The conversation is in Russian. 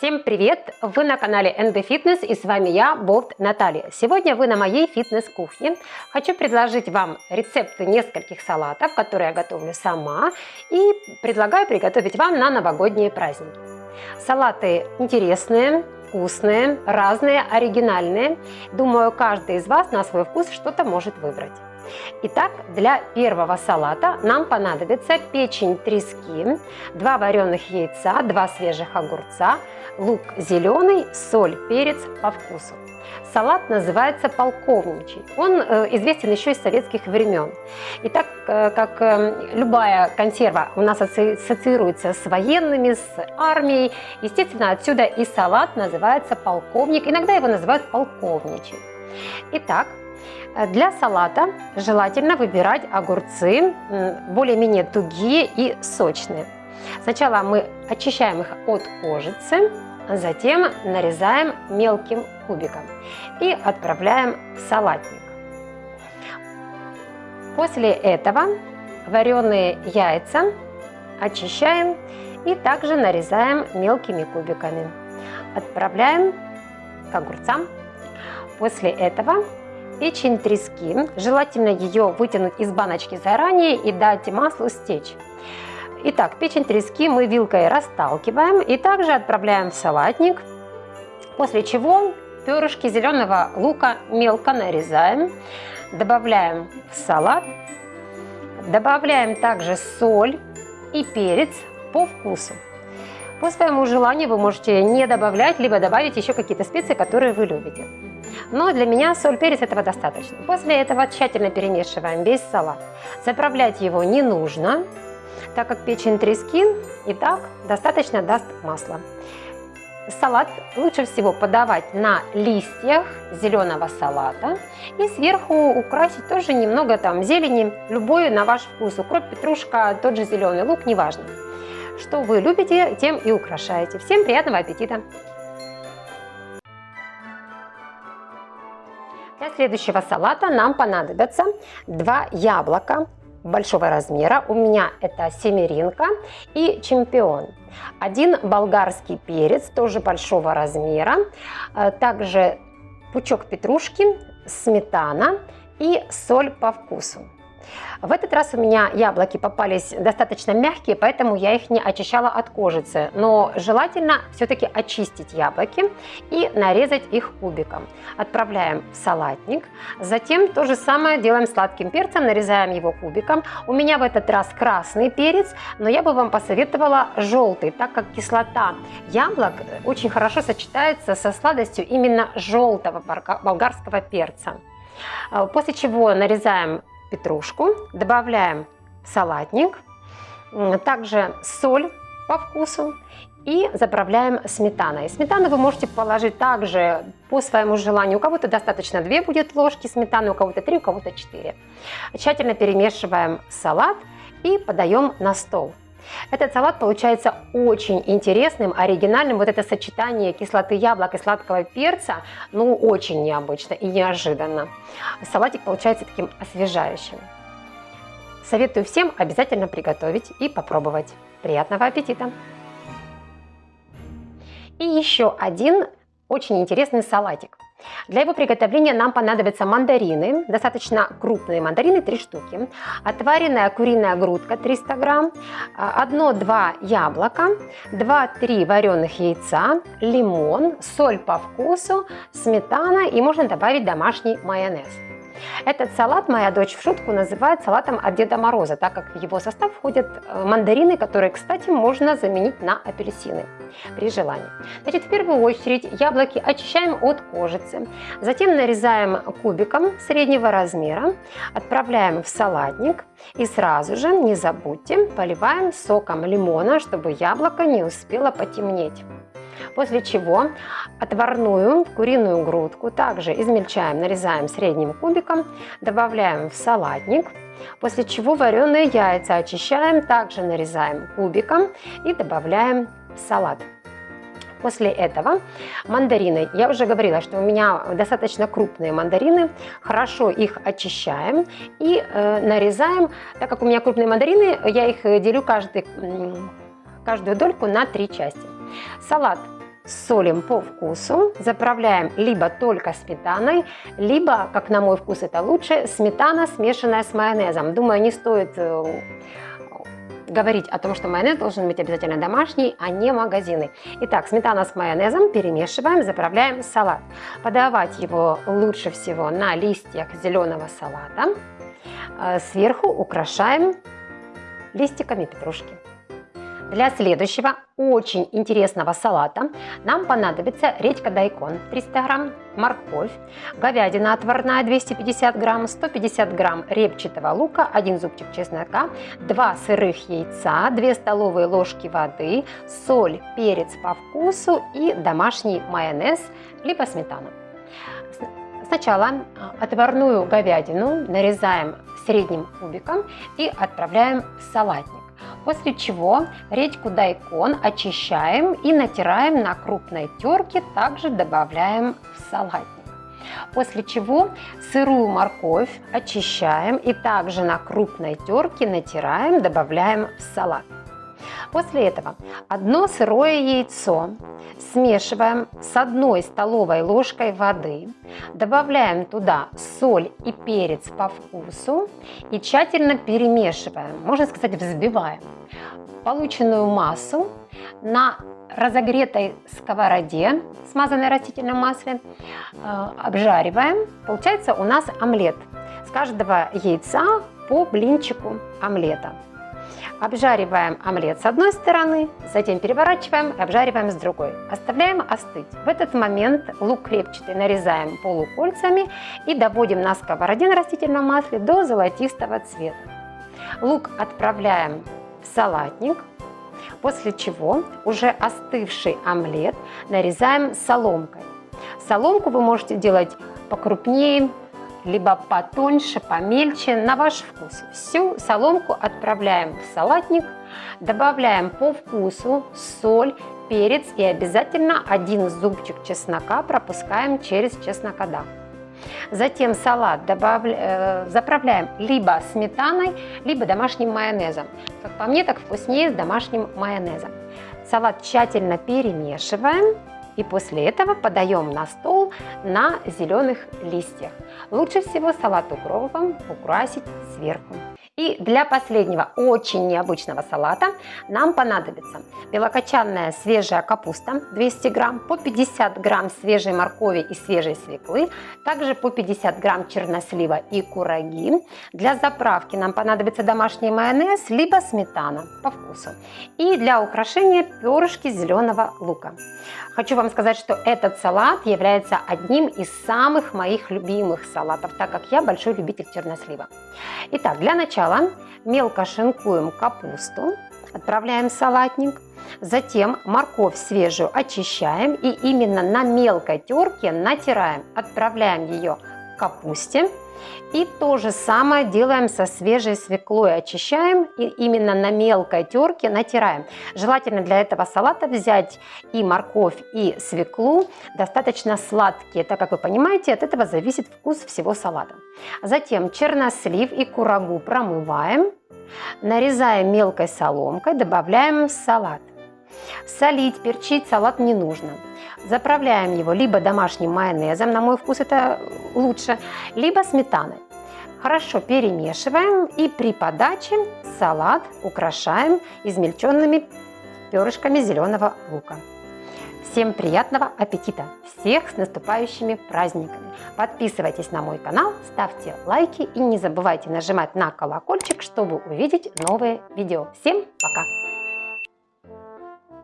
Всем привет! Вы на канале NB Fitness и с вами я, Болт Наталья. Сегодня вы на моей фитнес-кухне. Хочу предложить вам рецепты нескольких салатов, которые я готовлю сама и предлагаю приготовить вам на новогодние праздники. Салаты интересные, вкусные, разные, оригинальные. Думаю, каждый из вас на свой вкус что-то может выбрать. Итак, для первого салата нам понадобится печень трески, 2 вареных яйца, 2 свежих огурца, лук зеленый, соль, перец по вкусу. Салат называется полковничий. Он э, известен еще из советских времен. И так э, как э, любая консерва у нас ассоциируется с военными, с армией, естественно, отсюда и салат называется полковник. Иногда его называют полковничий. Итак, для салата желательно выбирать огурцы более-менее тугие и сочные. Сначала мы очищаем их от кожицы, затем нарезаем мелким кубиком и отправляем в салатник. После этого вареные яйца очищаем и также нарезаем мелкими кубиками. Отправляем к огурцам. После этого печень трески, желательно ее вытянуть из баночки заранее и дать маслу стечь. Итак, печень трески мы вилкой расталкиваем и также отправляем в салатник, после чего перышки зеленого лука мелко нарезаем, добавляем в салат, добавляем также соль и перец по вкусу. По своему желанию вы можете не добавлять, либо добавить еще какие-то специи, которые вы любите. Но для меня соль, перец этого достаточно. После этого тщательно перемешиваем весь салат. Заправлять его не нужно, так как печень трески и так достаточно даст масла. Салат лучше всего подавать на листьях зеленого салата и сверху украсить тоже немного там зелени, любой на ваш вкус, укроп, петрушка, тот же зеленый лук, неважно. Что вы любите, тем и украшаете. Всем приятного аппетита! Для следующего салата нам понадобятся два яблока, большого размера. У меня это семеринка и чемпион. Один болгарский перец, тоже большого размера. Э, также пучок петрушки, сметана и соль по вкусу. В этот раз у меня яблоки попались достаточно мягкие, поэтому я их не очищала от кожицы. Но желательно все-таки очистить яблоки и нарезать их кубиком. Отправляем в салатник. Затем то же самое делаем сладким перцем, нарезаем его кубиком. У меня в этот раз красный перец, но я бы вам посоветовала желтый, так как кислота яблок очень хорошо сочетается со сладостью именно желтого болгарского перца. После чего нарезаем петрушку, добавляем салатник, также соль по вкусу и заправляем сметаной. Сметану вы можете положить также по своему желанию. У кого-то достаточно 2 будет ложки сметаны, у кого-то 3, у кого-то 4. Тщательно перемешиваем салат и подаем на стол. Этот салат получается очень интересным, оригинальным. Вот это сочетание кислоты яблок и сладкого перца, ну, очень необычно и неожиданно. Салатик получается таким освежающим. Советую всем обязательно приготовить и попробовать. Приятного аппетита! И еще один очень интересный салатик. Для его приготовления нам понадобятся мандарины, достаточно крупные мандарины, 3 штуки, отваренная куриная грудка 300 грамм, 1-2 яблока, 2-3 вареных яйца, лимон, соль по вкусу, сметана и можно добавить домашний майонез. Этот салат моя дочь в шутку называет салатом от Деда Мороза, так как в его состав входят э, мандарины, которые, кстати, можно заменить на апельсины при желании. Значит, в первую очередь яблоки очищаем от кожицы, затем нарезаем кубиком среднего размера, отправляем в салатник и сразу же, не забудьте, поливаем соком лимона, чтобы яблоко не успело потемнеть. После чего отварную куриную грудку также измельчаем, нарезаем средним кубиком, добавляем в салатник. После чего вареные яйца очищаем, также нарезаем кубиком и добавляем в салат. После этого мандарины, я уже говорила, что у меня достаточно крупные мандарины, хорошо их очищаем и э, нарезаем, так как у меня крупные мандарины, я их делю каждый, каждую дольку на три части. Салат солим по вкусу, заправляем либо только сметаной, либо, как на мой вкус это лучше, сметана, смешанная с майонезом. Думаю, не стоит э, говорить о том, что майонез должен быть обязательно домашний, а не магазины. Итак, сметана с майонезом перемешиваем, заправляем салат. Подавать его лучше всего на листьях зеленого салата. Э, сверху украшаем листиками петрушки. Для следующего очень интересного салата нам понадобится редька дайкон 300 грамм, морковь, говядина отварная 250 грамм, 150 грамм репчатого лука, 1 зубчик чеснока, 2 сырых яйца, 2 столовые ложки воды, соль, перец по вкусу и домашний майонез либо сметана. Сначала а, отварную говядину нарезаем средним кубиком и отправляем в салатник. После чего редьку дайкон очищаем и натираем на крупной терке, также добавляем в салатник. После чего сырую морковь очищаем и также на крупной терке натираем, добавляем в салат. После этого одно сырое яйцо смешиваем с одной столовой ложкой воды, добавляем туда соль и перец по вкусу и тщательно перемешиваем, можно сказать взбиваем полученную массу на разогретой сковороде, смазанной растительным маслом, э, обжариваем. Получается у нас омлет. С каждого яйца по блинчику омлета. Обжариваем омлет с одной стороны, затем переворачиваем и обжариваем с другой. Оставляем остыть. В этот момент лук крепчатый нарезаем полукольцами и доводим на сковороде на растительном масле до золотистого цвета. Лук отправляем в салатник, после чего уже остывший омлет нарезаем соломкой. Соломку вы можете делать покрупнее, либо потоньше, помельче, на ваш вкус. Всю соломку отправляем в салатник, добавляем по вкусу соль, перец и обязательно один зубчик чеснока пропускаем через чеснокодав. Затем салат добавля... Э, заправляем либо сметаной, либо домашним майонезом. Как по мне, так вкуснее с домашним майонезом. Салат тщательно перемешиваем и после этого подаем на стол на зеленых листьях. Лучше всего салат укропом украсить сверху. И для последнего очень необычного салата нам понадобится белокочанная свежая капуста 200 грамм, по 50 грамм свежей моркови и свежей свеклы, также по 50 грамм чернослива и кураги. Для заправки нам понадобится домашний майонез, либо сметана по вкусу. И для украшения перышки зеленого лука. Хочу вам сказать, что этот салат является одним из самых моих любимых салатов, так как я большой любитель чернослива. Итак, для начала мелко шинкуем капусту, отправляем в салатник. Затем морковь свежую очищаем и именно на мелкой терке натираем. Отправляем ее капусте. И то же самое делаем со свежей свеклой. Очищаем и именно на мелкой терке натираем. Желательно для этого салата взять и морковь, и свеклу достаточно сладкие, так как вы понимаете, от этого зависит вкус всего салата. Затем чернослив и курагу промываем, нарезаем мелкой соломкой, добавляем в салат. Солить, перчить салат не нужно. Заправляем его либо домашним майонезом, на мой вкус это лучше, либо сметаной. Хорошо перемешиваем и при подаче салат украшаем измельченными перышками зеленого лука. Всем приятного аппетита! Всех с наступающими праздниками! Подписывайтесь на мой канал, ставьте лайки и не забывайте нажимать на колокольчик, чтобы увидеть новые видео. Всем пока!